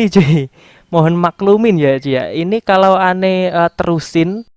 ini cuy. Mohon maklumin ya cuy ya. Ini kalau aneh uh, terusin.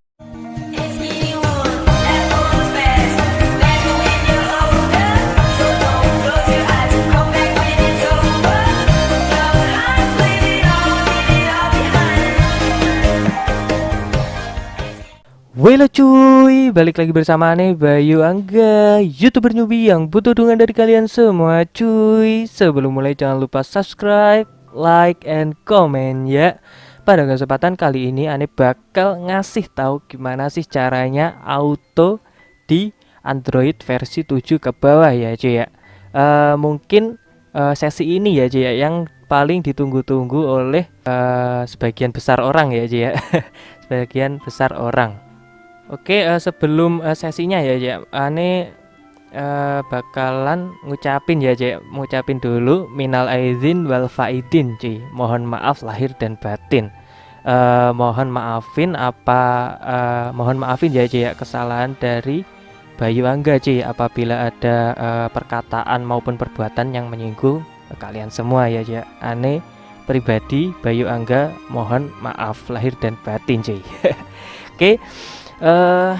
Halo cuy, balik lagi bersama aneh Bayu Angga Youtuber newbie yang butuh dukungan dari kalian semua cuy. Sebelum mulai jangan lupa subscribe, like, and comment ya. Pada kesempatan kali ini aneh bakal ngasih tahu gimana sih caranya auto di Android versi 7 ke bawah ya cuy ya. Uh, Mungkin uh, sesi ini ya cuy ya yang paling ditunggu-tunggu oleh uh, sebagian besar orang ya cuy ya. Sebagian besar orang. Oke, uh, sebelum uh, sesinya ya, ya, ane uh, bakalan ngucapin ya, ya, ngucapin dulu minal aizin wal faidin, Ci. Mohon maaf lahir dan batin. Uh, mohon maafin apa uh, mohon maafin ya, ya kesalahan dari Bayu Angga, Ci, apabila ada uh, perkataan maupun perbuatan yang menyinggung kalian semua ya, ya. Ane pribadi Bayu Angga mohon maaf lahir dan batin, Ci. Oke. Okay uh,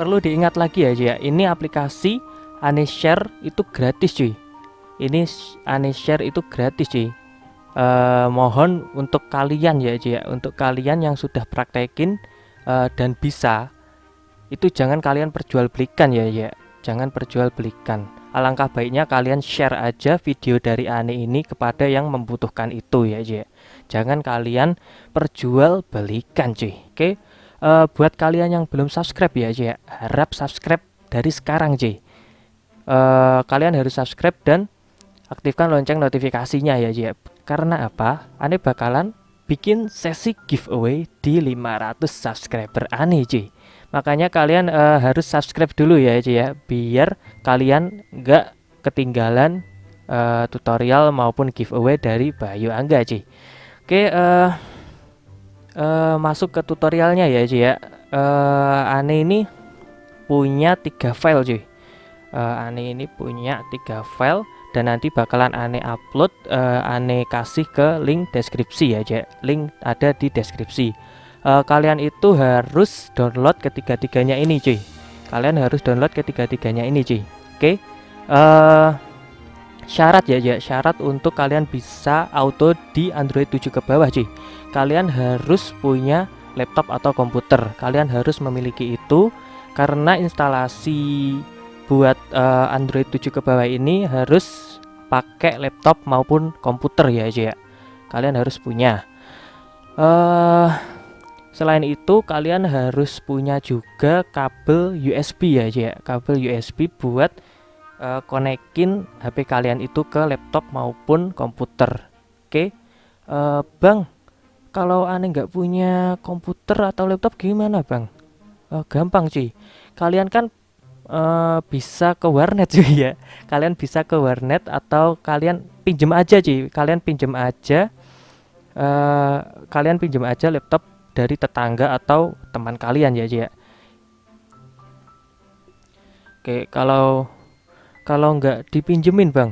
perlu diingat lagi ya ya. Ini aplikasi Anishare itu gratis cuy ini Anishare itu gratis cuy uh, mohon untuk kalian ya ya. Untuk kalian yang sudah praktekin uh, dan bisa itu jangan kalian perjualbelikan ya ya. Jangan perjualbelikan. Alangkah baiknya kalian share aja video dari Ane ini kepada yang membutuhkan itu ya ya. Jangan kalian perjualbelikan cuy oke? okay? Uh, buat kalian yang belum subscribe ya J harap subscribe dari sekarang J uh, kalian harus subscribe dan aktifkan lonceng notifikasinya ya J karena apa? Aneh bakalan bikin sesi giveaway di 500 subscriber aneh J makanya kalian uh, harus subscribe dulu ya J ya biar kalian nggak ketinggalan uh, tutorial maupun giveaway dari Bayu Angga J oke okay, uh, uh, masuk ke tutorialnya ya cuy ya. Uh, Ane ini punya tiga file cuy uh, Ane ini punya tiga file dan nanti bakalan Ane upload uh, Ane kasih ke link deskripsi ya cuy link ada di deskripsi. Uh, kalian itu harus download ketiga-tiganya ini cuy kalian harus download ketiga-tiganya ini cuy oke? Okay? uh, syarat ya ya syarat untuk kalian bisa auto di Android 7 ke bawah cuy kalian harus punya laptop atau komputer. Kalian harus memiliki itu karena instalasi buat uh, Android 7 ke bawah ini harus pakai laptop maupun komputer ya aja ya. Kalian harus punya. Uh, selain itu kalian harus punya juga kabel USB ya aja ya. Kabel USB buat uh, konekin HP kalian itu ke laptop maupun komputer. Oke? Okay? uh, Bang kalau aneh nggak punya komputer atau laptop gimana bang? Uh, gampang cuy kalian kan uh, bisa ke warnet cuy ya. Kalian bisa ke warnet atau kalian pinjem aja cuy kalian pinjem aja uh, kalian pinjem aja laptop dari tetangga atau teman kalian ya cuy ya. Oke kalau kalau nggak dipinjemin bang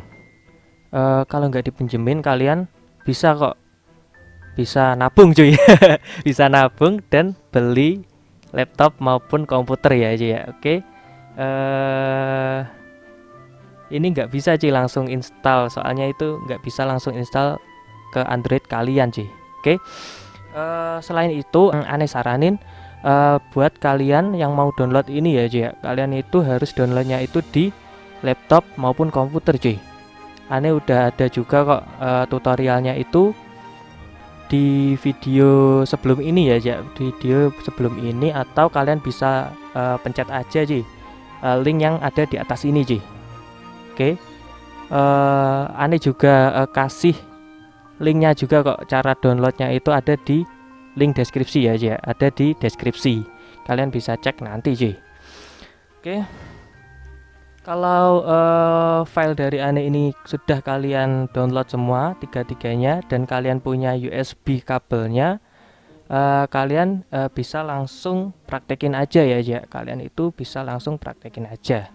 uh, kalau nggak dipinjemin kalian bisa kok bisa nabung cuy. Bisa nabung dan beli laptop maupun komputer ya aja ya. Oke. Eh, ini nggak bisa cuy langsung install. Soalnya itu nggak bisa langsung install ke Android kalian cuy. Oke. Eh, selain itu aneh saranin uh, buat kalian yang mau download ini ya cuy ya. Kalian itu harus downloadnya itu di laptop maupun komputer cuy. Aneh udah ada juga kok uh, tutorialnya itu di video sebelum ini ya ya video sebelum ini atau kalian bisa uh, pencet aja sih uh, link yang ada di atas ini sih oke. Okay. uh, eh, aneh juga uh, kasih linknya juga kok. Cara downloadnya itu ada di link deskripsi ya ya ada di deskripsi. Kalian bisa cek nanti sih oke. okay. Kalau uh, file dari Ane ini sudah kalian download semua tiga-tiganya dan kalian punya USB kabelnya, uh, kalian uh, bisa langsung praktekin aja ya ya. Kalian itu bisa langsung praktekin aja.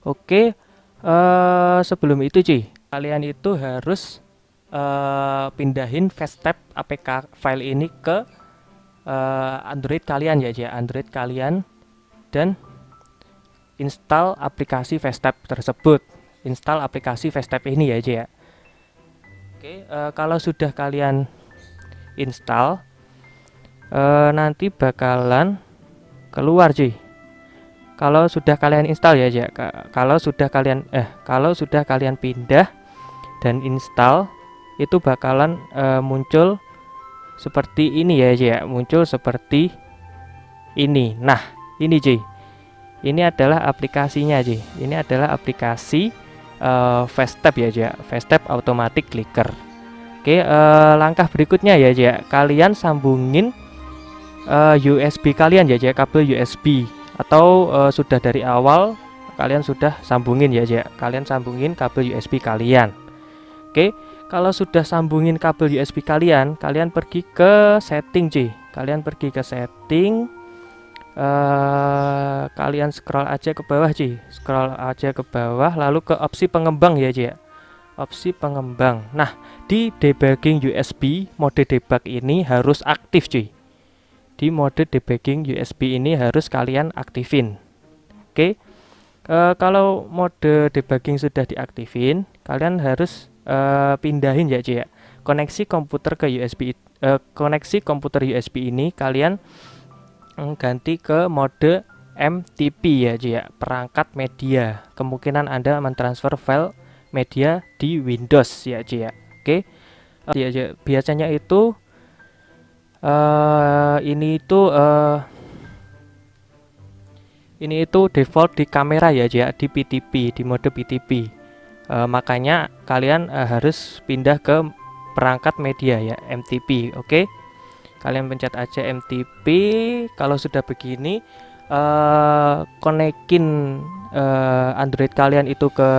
Oke, uh, sebelum itu cuy, kalian itu harus uh, pindahin Fastap APK file ini ke uh, Android kalian ya, ya Android kalian dan install aplikasi Fastap tersebut. Install aplikasi Fastap ini ya aja ya. Oke uh, kalau sudah kalian install uh, nanti bakalan keluar cuy kalau sudah kalian install ya aja kalau sudah kalian eh kalau sudah kalian pindah dan install itu bakalan uh, muncul seperti ini ya aja ya. Muncul seperti ini. Nah ini cuy ini adalah aplikasinya aja ini adalah aplikasi uh, fast ya aja fast tap automatic clicker. Oke uh, langkah berikutnya ya aja kalian sambungin uh, eh, USB kalian ya aja kabel USB atau uh, sudah dari awal kalian sudah sambungin ya aja kalian sambungin kabel USB kalian. Oke kalau sudah sambungin kabel USB kalian kalian pergi ke setting cuy kalian pergi ke setting uh, kalian scroll aja ke bawah Ci scroll aja ke bawah lalu ke opsi pengembang ya Ci ya. Opsi pengembang. Nah di debugging USB mode debug ini harus aktif cuy di mode debugging USB ini harus kalian aktifin. Oke? Okay. uh, kalau mode debugging sudah diaktifin kalian harus uh, pindahin ya cuy ya. Koneksi komputer ke USB uh, koneksi komputer USB ini kalian ganti ke mode MTP ya ya. Perangkat media. Kemungkinan Anda mentransfer file media di Windows ya ya. Oke. Ya, ya biasanya itu uh, ini itu uh, ini itu default di kamera ya ya di PTP di mode PTP uh, makanya kalian uh, harus pindah ke perangkat media ya MTP oke. okay? Kalian pencet aja MTP kalau sudah begini uh, konekin uh, Android kalian itu ke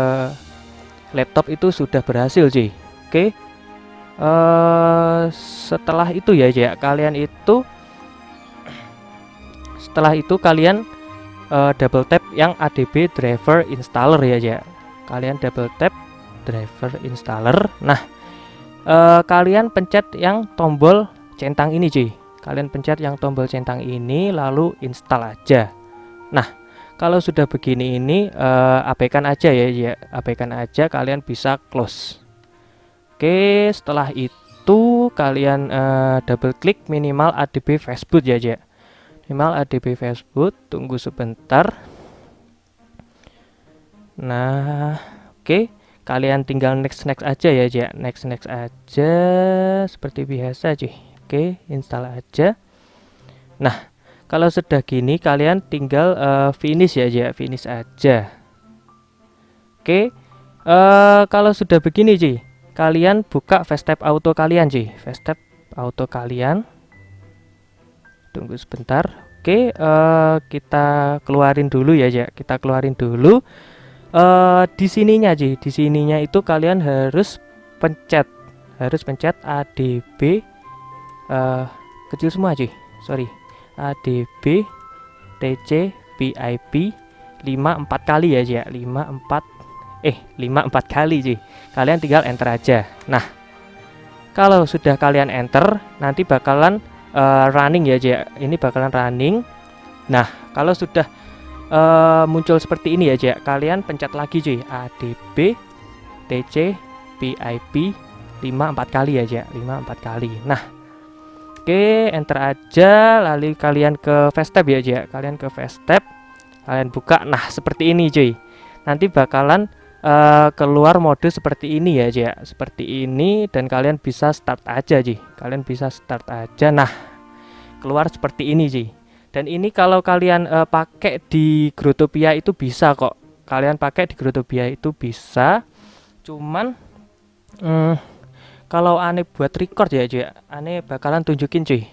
laptop itu sudah berhasil sih oke? Okay. uh, eh, setelah itu ya ya kalian itu setelah itu kalian uh, double tap yang ADB driver installer ya ya kalian double tap driver installer. Nah uh, kalian pencet yang tombol centang ini cuy kalian pencet yang tombol centang ini lalu install aja. Nah kalau sudah begini ini uh, abaikan aja ya ya abaikan aja kalian bisa close. Oke setelah itu kalian uh, double klik minimal adb facebook ya ya minimal adb facebook tunggu sebentar. Nah oke. Kalian tinggal next next aja ya ya next next aja seperti biasa cuy Oke, install aja. Nah, kalau sudah gini kalian tinggal uh, finish ya aja, finish aja. Oke. Uh, kalau sudah begini, Ci, kalian buka Fastap Auto kalian, Ci. Fastap Auto kalian. Tunggu sebentar. Oke, uh, kita keluarin dulu ya, ya. Kita keluarin dulu. Uh, di sininya, Ci. Di sininya itu kalian harus pencet harus pencet ADB uh, kecil semua cuy. Sorry. ADB TC PIP 5 4 kali ya ya. 5 4 eh 5 4 kali cuy. Kalian tinggal enter aja. Nah kalau sudah kalian enter nanti bakalan uh, running ya ya. Ini bakalan running. Nah kalau sudah uh, muncul seperti ini ya ya. Kalian pencet lagi cuy. ADB TC PIP 5 4 kali ya ya. 5 4 kali. Nah Oke, enter aja lalu kalian ke fast tab ya, aja. Kalian ke fast tab. Kalian buka. Nah, seperti ini, cuy. Nanti bakalan uh, keluar mode seperti ini ya, aja. Seperti ini dan kalian bisa start aja, cuy. Kalian bisa start aja. Nah, keluar seperti ini, cuy. Dan ini kalau kalian uh, pakai di Grotopia itu bisa kok. Kalian pakai di Grotopia itu bisa. Cuman hmm, kalau aneh buat record ya cuy aneh bakalan tunjukin cuy.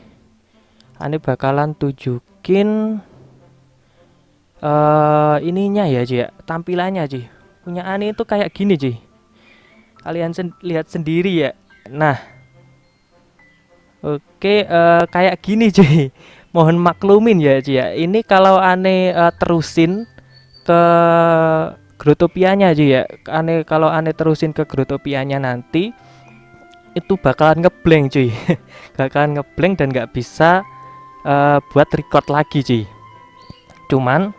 Aneh bakalan tunjukin uh, ininya ya cuy tampilannya cuy punya aneh itu kayak gini cuy kalian sen lihat sendiri ya. Nah. Oke uh, kayak gini cuy mohon maklumin ya cuy ya. Ini kalau aneh uh, terusin ke Grotopianya aja ya. Aneh kalau aneh terusin ke Grotopianya nanti itu bakalan ngeblank cuy. Bakalan ngeblank dan nggak bisa uh, buat record lagi cuy. Cuman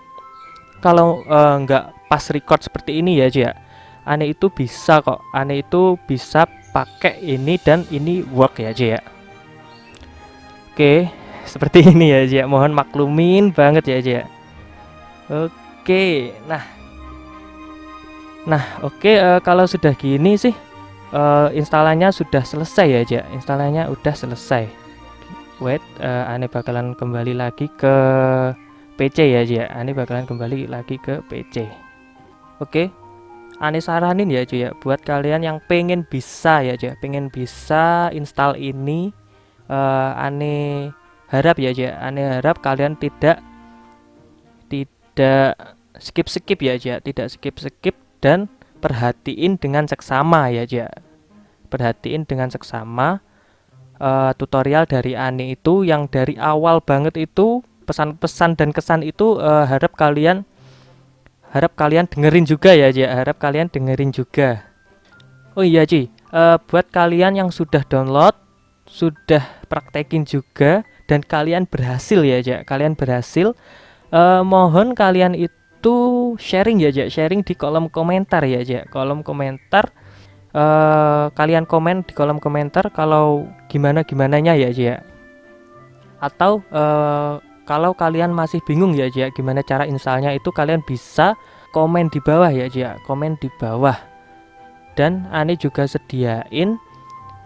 kalau uh, nggak pas record seperti ini ya cuy ya aneh itu bisa kok. Aneh itu bisa pakai ini dan ini work ya cuy ya. Oke seperti ini ya cuy ya. Mohon maklumin banget ya cuy ya. Oke nah. Nah, oke uh, eh, kalau sudah gini sih uh, instalannya sudah selesai ya. Instalannya udah selesai. Wait, uh, ane bakalan kembali lagi ke PC ya, aja. Ane bakalan kembali lagi ke PC. Oke. Okay. Ane saranin ya, cuy buat kalian yang pengen bisa ya, aja. Pengen bisa install ini uh, ane harap ya, aja. Ane harap kalian tidak tidak skip-skip ya, aja. Tidak skip-skip dan perhatiin dengan seksama ya ja perhatiin dengan seksama uh, tutorial dari Ani itu yang dari awal banget itu pesan-pesan dan kesan itu uh, harap kalian harap kalian dengerin juga ya ja harap kalian dengerin juga. Oh iya Ci. Uh, buat kalian yang sudah download sudah praktekin juga dan kalian berhasil ya ja kalian berhasil uh, mohon kalian itu itu sharing ya, Jak. Sharing di kolom komentar ya, Jak. Kolom komentar uh, kalian komen di kolom komentar kalau gimana gimananya ya, Jak. Atau uh, kalau kalian masih bingung ya, Jak, gimana cara installnya itu kalian bisa komen di bawah ya, Jak. Komen di bawah. Dan Ani juga sediain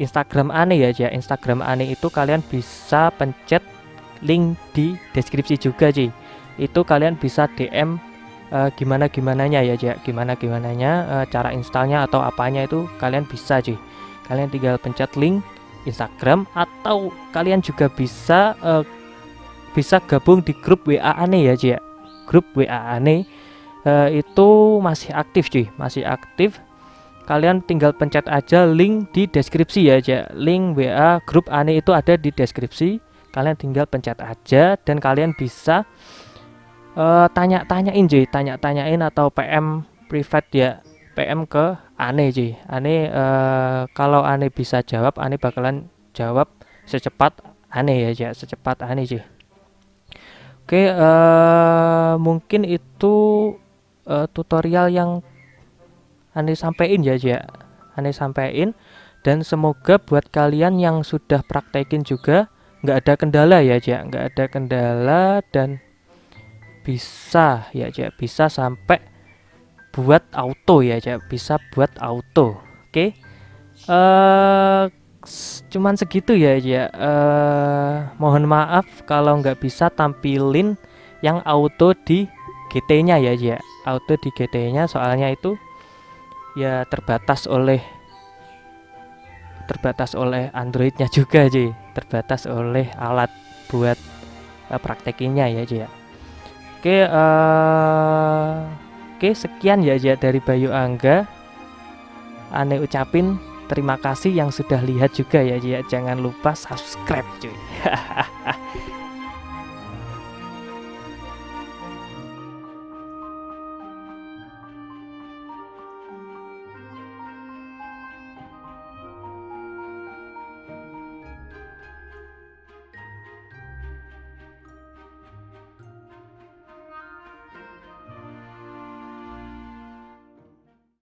Instagram Ani ya, Jak. Instagram Ani itu kalian bisa pencet link di deskripsi juga, Ci. Itu kalian bisa DM uh, gimana gimananya ya Jack gimana gimananya uh, cara installnya atau apanya itu kalian bisa cuy kalian tinggal pencet link Instagram atau kalian juga bisa uh, bisa gabung di grup WA aneh ya Jack grup WA aneh uh, itu masih aktif cuy masih aktif. Kalian tinggal pencet aja link di deskripsi ya Jack link WA grup aneh itu ada di deskripsi. Kalian tinggal pencet aja dan kalian bisa uh, tanya-tanyain cuy tanya-tanyain atau PM private ya PM ke Ane cuy Ane uh, kalau Ane bisa jawab Ane bakalan jawab secepat Ane ya cuy secepat Ane cuy Oke uh, mungkin itu uh, tutorial yang Ane sampaikan ya cuy Ane sampaikan. Dan semoga buat kalian yang sudah praktekin juga nggak ada kendala ya cuy nggak ada kendala dan bisa ya cek bisa sampai buat auto ya cek bisa buat auto. Oke? Okay? uh, eh, cuman segitu ya ya uh, mohon maaf kalau nggak bisa tampilin yang auto di GT nya ya ya auto di GT nya soalnya itu ya terbatas oleh terbatas oleh Androidnya juga sih terbatas oleh alat buat uh, praktekinnya ya ya Oke, uh, oke sekian ya ya dari Bayu Angga. Aneh ucapin terima kasih yang sudah lihat juga ya ya. Jangan lupa subscribe cuy.